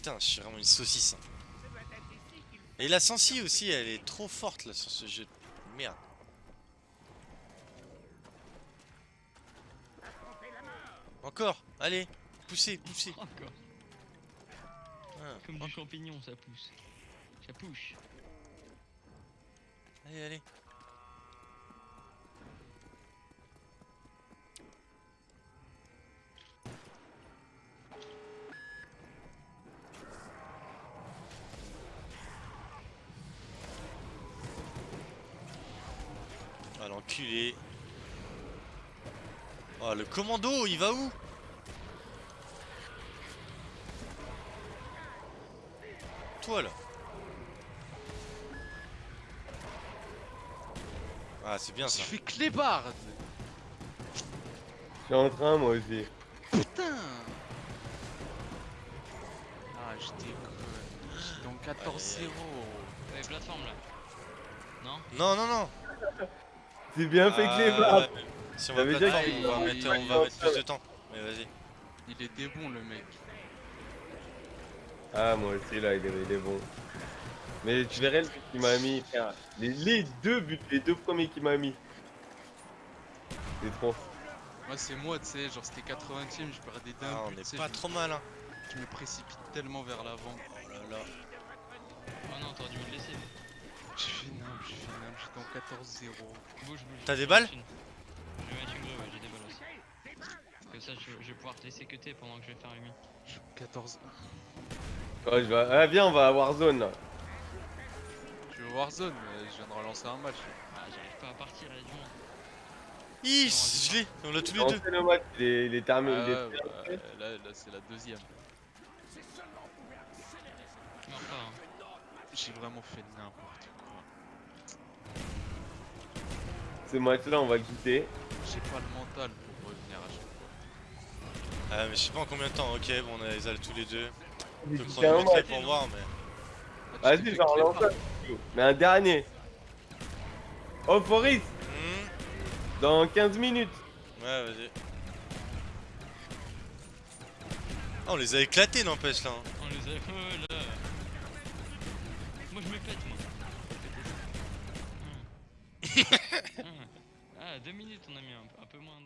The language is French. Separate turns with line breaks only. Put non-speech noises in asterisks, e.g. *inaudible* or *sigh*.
putain, je suis vraiment une saucisse. hein. Et la Sensi aussi, elle est trop forte là sur ce jeu. Merde. Encore, allez, poussez, poussez.
Encore.
Ah,
Comme
encore.
du champignon, ça pousse. Ça pousse.
Allez, allez. L'enculé. Oh le commando, il va où? Toi là. Ah c'est bien
Je
ça.
fais clébard
Je suis en train moi aussi.
Putain Ah, j'étais con. J'étais en 14-0.
Ouais, plateforme là. Non?
Non non non.
C'est bien fait
Ah,
que les barres.
ouais, Si on va plateforme, on va mettre, on va mettre plus de temps. Mais vas-y.
Il était bon le mec.
Ah moi aussi là il est, il est bon. Mais tu verrais le but qu'il m'a mis, frère. Les, les deux buts, les deux premiers qu'il m'a mis. C'est trop.
Moi c'est moi, tu sais, genre c'était 80ème, je perdais d'un
Ah, on
but,
est pas
je,
trop mal hein.
je me précipite tellement vers l'avant.
Oh là là.
Oh non, t'aurais dû me laisser.
Je fais je fais nimp, j'étais en 14-0.
Bouge, bouge.
T'as des balles
une- Je vais mettre une ouais, j'ai des balles aussi. Comme ça, je, je vais pouvoir te laisser cutter pendant que je vais faire
suis 14.
Oh, je vais... Ah viens on va à Warzone là.
Je veux Warzone, mais je viens de relancer un match.
Ah, j'arrive pas à partir, il y a du monde.
Ih, je l'ai, on l'a tous les deux.
le match, il est, il est terminé.
Ah
il est
ouais, bah,
terminé.
là, là c'est la deuxième.
Hein.
J'ai vraiment fait n'importe quoi.
Ce match là on va le quitter.
J'ai pas le mental pour revenir à chaque fois.
Ah mais je sais pas en combien de temps, ok bon on a les a tous les deux. On peut
C'est un
chronométrer
match.
pour voir mais.
Ah,
Vas-y
clébard.
un. Mais un dernier. Oh Forest
Hmm,
Dans 15 minutes.
Ouais vas-y. Ah on les a éclatés n'empêche là. hein.
On les a. *laughs* Oh là. Moi, je pète, moi. *laughs* Ah, deux minutes, on a mis un, un peu moins.